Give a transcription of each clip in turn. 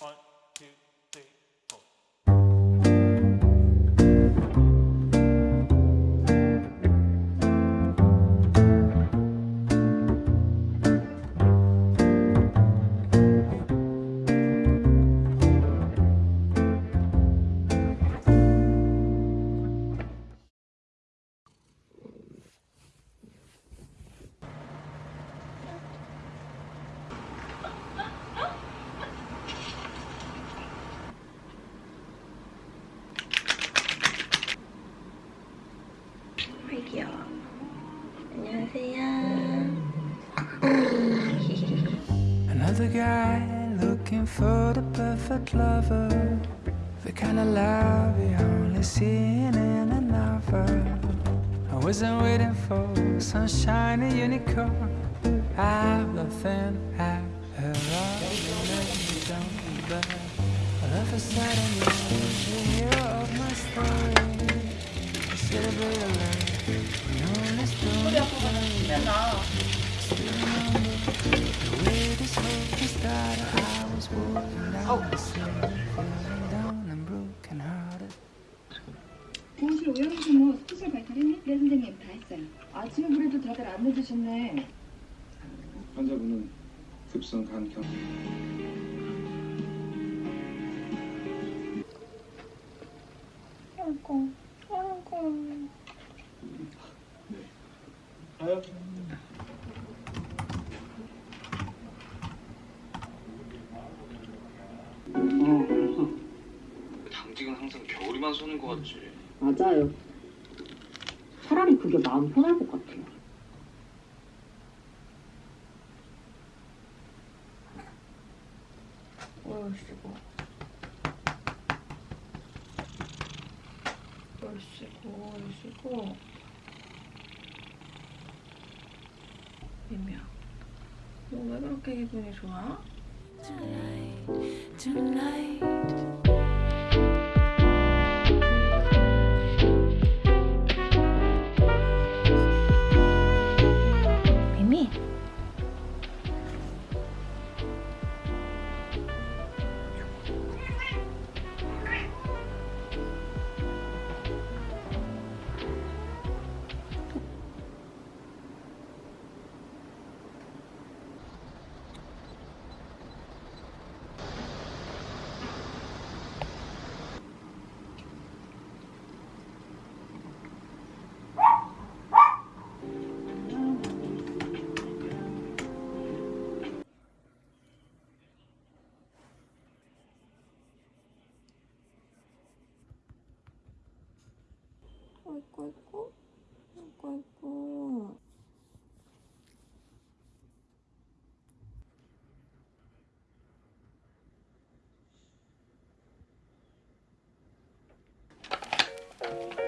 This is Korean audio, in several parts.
One, two, Another guy looking for the perfect lover. The kind of love you only see in a novel. I wasn't waiting for some shiny unicorn. I've nothing be bad. All of a sudden you're the hero of my story. Celebrate a life. You stone the 공실 오영수 뭐 스페셜 발탈했니? 네 선생님 다 했어요. 아침에 그래도 다들 안 늦으셨네. 환자분은 급성 간 경. 항상 겨울이만 쏘는 것 같지. 맞아요. 차라리 그게 마음 편할 것 같아요. 얼씨구. 얼씨구, 얼씨구. 미미야, 너 왜 그렇게 기분이 좋아? 미미. 아이고, 아이고. 아이고, 아이고. 그녀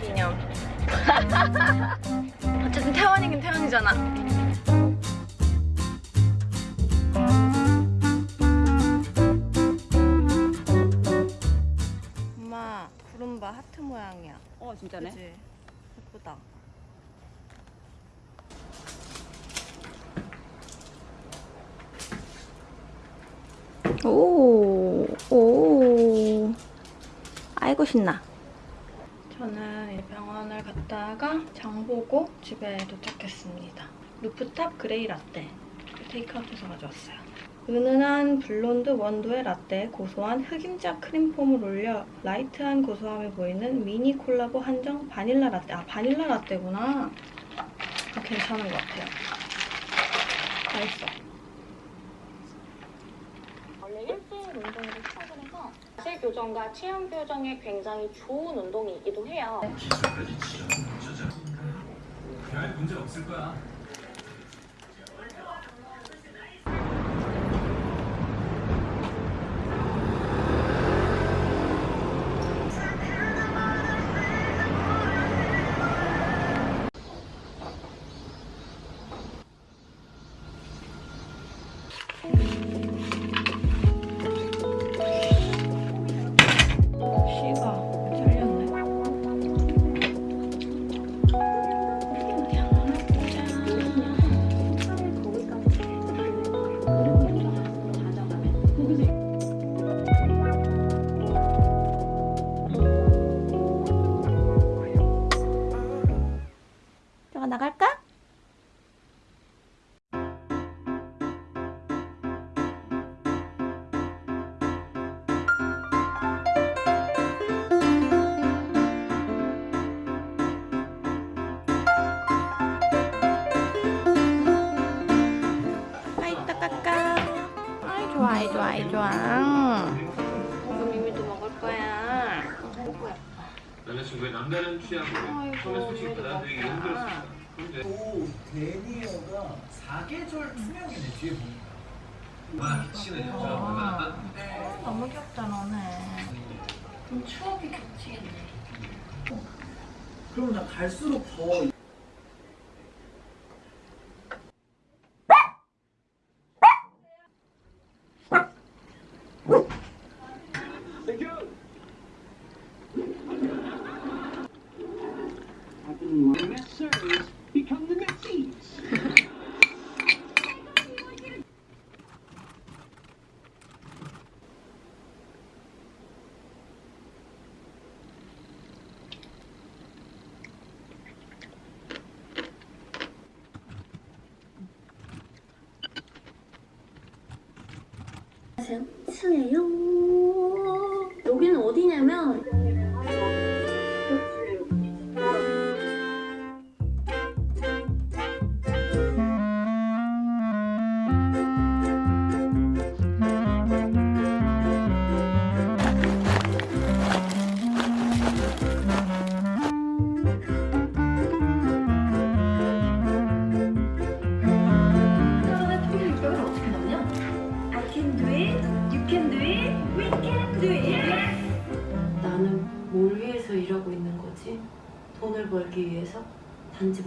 기념. 어쨌든 태원이긴 태원이잖아. 진짜네. 그치? 예쁘다. 오, 오. 아이고, 신나. 저는 이 병원을 갔다가 장 보고 집에 도착했습니다. 루프탑 그레이 라떼. 테이크아웃해서 가져왔어요. 은은한 블론드 원두의 라떼에 고소한 흑임자 크림 foam을 올려 light한 고소함이 보이는 미니 콜라보 한정 바닐라 라떼. 아, 바닐라 라떼구나. 아, 괜찮은 것 같아요. 맛있어. 원래 일주일 운동으로 시작을 해서 자세 교정과 체형 교정에 굉장히 좋은 운동이기도 해요. 씨 가 좋아 아이 좋아 이거 미미도 먹을 거야 남자친구의 남다른 취향으로 처음에 솔직히 받아들이기. 힘들었습니다. 또 데니어가 사계절 투명이네 뒤에 보니까. 와 키치는 여자 얼마나 따뜻해. 너무 귀엽다 너네 좀 추억이 겹치겠네 그럼 나 갈수록 더 스예요. 여기는 어디냐면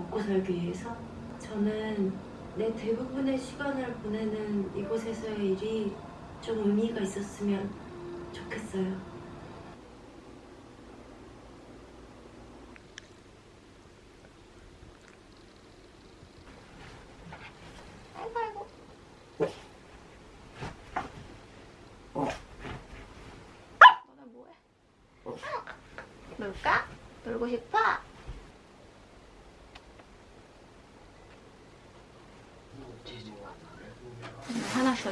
먹고 살기 위해서? 저는 내 대부분의 시간을 보내는 이곳에서의 일이 좀 의미가 있었으면 좋겠어요. 놀까? 놀고 싶어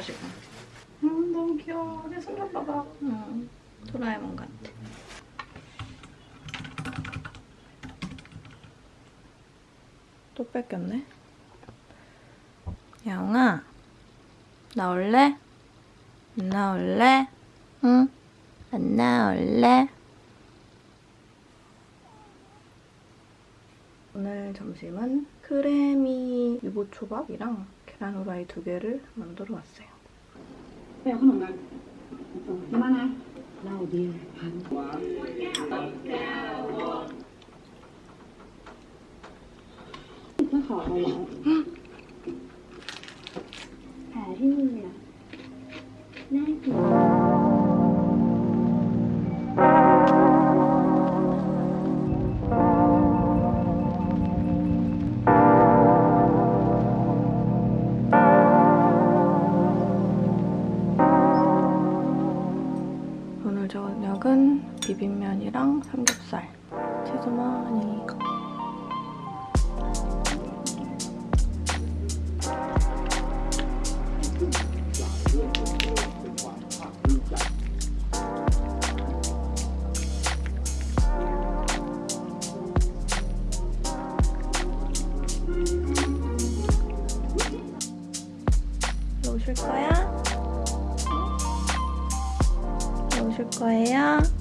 지금 음 너무 귀여워 내 손좀 봐봐 응 도라에몽 같아 또 뺏겼네 야옹아 나올래? 안 나올래? 응? 안 나올래? 오늘 점심은 크래미 유부초밥이랑 계란 후라이 두 개를 만들어 왔어요. ไปเอาขนมกันจะมานะเล่าดีพันก็ขอเอาไว้แผลที่มือเนี่ยน่ลียด 거야? 오실 거예요?